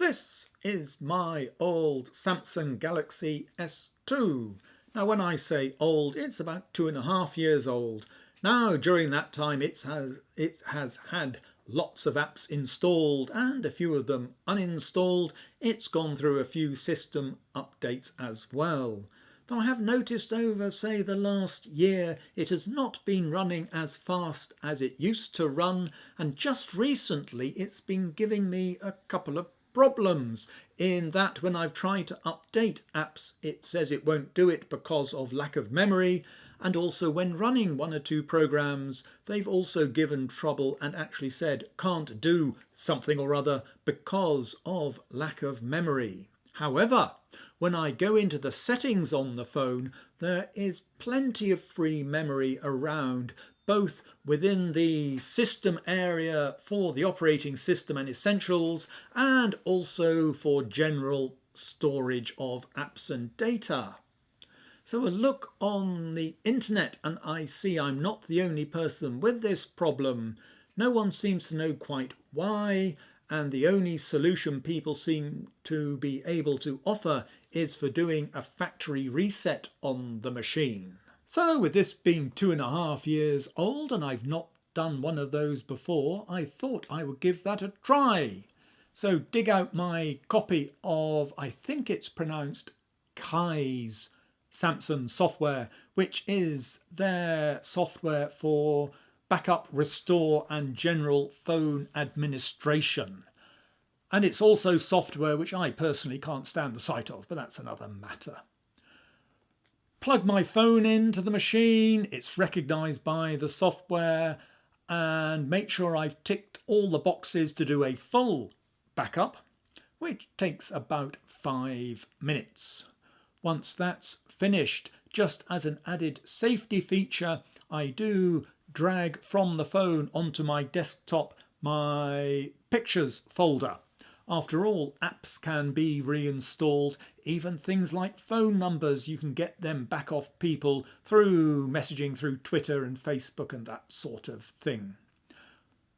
This is my old Samsung Galaxy S2. Now when I say old, it's about two and a half years old. Now during that time it has, it has had lots of apps installed and a few of them uninstalled. It's gone through a few system updates as well. Though I have noticed over, say, the last year, it has not been running as fast as it used to run, and just recently it's been giving me a couple of problems in that when I've tried to update apps it says it won't do it because of lack of memory and also when running one or two programs they've also given trouble and actually said can't do something or other because of lack of memory. However, when I go into the settings on the phone, there is plenty of free memory around both within the system area for the operating system and essentials and also for general storage of apps and data. So a look on the internet and I see I'm not the only person with this problem. No one seems to know quite why and the only solution people seem to be able to offer is for doing a factory reset on the machine. So with this being two and a half years old and I've not done one of those before, I thought I would give that a try. So dig out my copy of, I think it's pronounced Kies Samsung software, which is their software for backup, restore and general phone administration. And it's also software which I personally can't stand the sight of, but that's another matter plug my phone into the machine, it's recognized by the software and make sure I've ticked all the boxes to do a full backup, which takes about five minutes. Once that's finished, just as an added safety feature, I do drag from the phone onto my desktop my pictures folder. After all, apps can be reinstalled, even things like phone numbers, you can get them back off people through messaging through Twitter and Facebook and that sort of thing.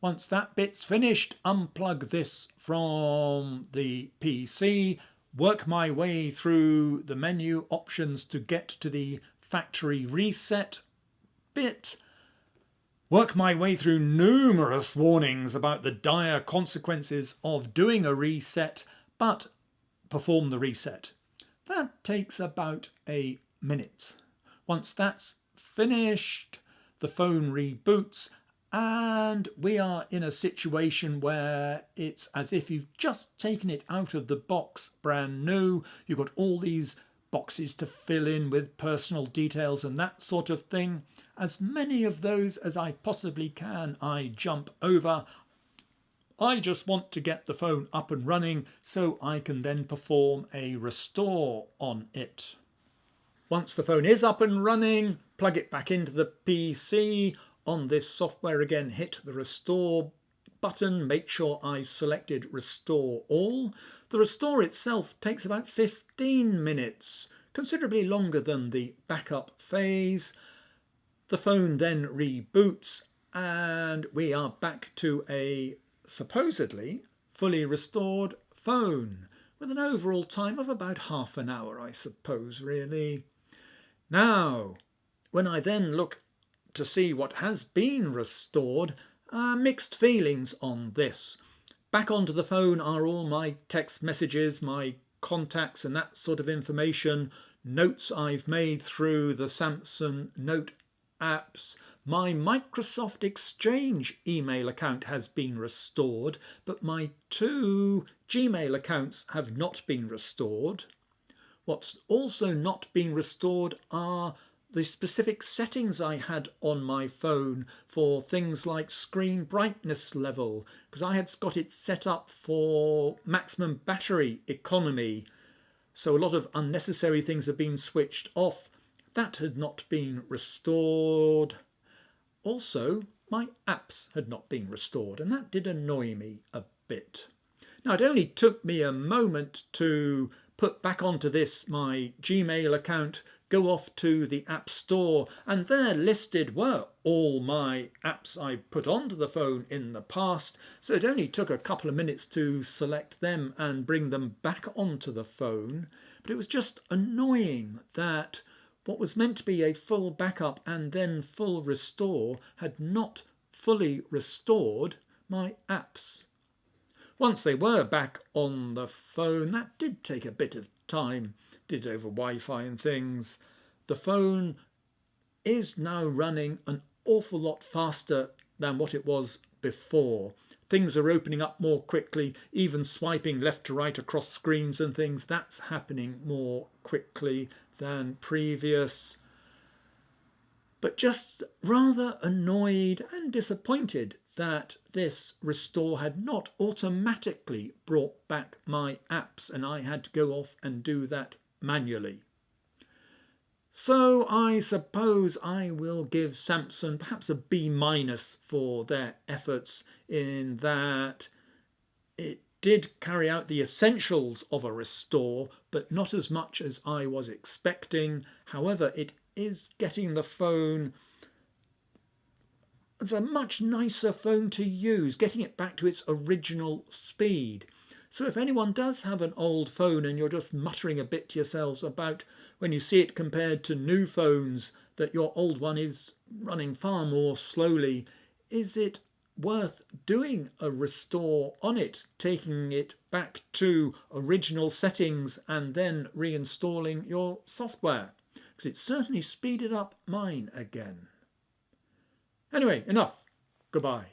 Once that bit's finished, unplug this from the PC, work my way through the menu options to get to the factory reset bit, work my way through numerous warnings about the dire consequences of doing a reset, but perform the reset. That takes about a minute. Once that's finished, the phone reboots and we are in a situation where it's as if you've just taken it out of the box brand new. You've got all these boxes to fill in with personal details and that sort of thing. As many of those as I possibly can, I jump over. I just want to get the phone up and running so I can then perform a restore on it. Once the phone is up and running, plug it back into the PC. On this software again, hit the restore button, make sure I've selected restore all. The restore itself takes about 15 minutes, considerably longer than the backup phase. The phone then reboots and we are back to a supposedly fully restored phone with an overall time of about half an hour, I suppose, really. Now, when I then look to see what has been restored, uh, mixed feelings on this. Back onto the phone are all my text messages, my contacts and that sort of information, notes I've made through the Samsung Note apps. My Microsoft Exchange email account has been restored, but my two Gmail accounts have not been restored. What's also not been restored are the specific settings I had on my phone for things like screen brightness level because I had got it set up for maximum battery economy so a lot of unnecessary things have been switched off that had not been restored. Also, my apps had not been restored, and that did annoy me a bit. Now, it only took me a moment to put back onto this my Gmail account, go off to the App Store and there listed were all my apps I've put onto the phone in the past. So it only took a couple of minutes to select them and bring them back onto the phone. But it was just annoying that what was meant to be a full backup and then full restore had not fully restored my apps. Once they were back on the phone, that did take a bit of time, did over Wi-Fi and things. The phone is now running an awful lot faster than what it was before. Things are opening up more quickly, even swiping left to right across screens and things, that's happening more quickly than previous. But just rather annoyed and disappointed that this restore had not automatically brought back my apps and I had to go off and do that manually. So I suppose I will give Samsung perhaps a B minus for their efforts in that it did carry out the essentials of a restore, but not as much as I was expecting. However, it is getting the phone it's a much nicer phone to use, getting it back to its original speed. So if anyone does have an old phone and you're just muttering a bit to yourselves about when you see it compared to new phones that your old one is running far more slowly, is it worth doing a restore on it, taking it back to original settings and then reinstalling your software? Because it certainly speeded up mine again. Anyway, enough. Goodbye.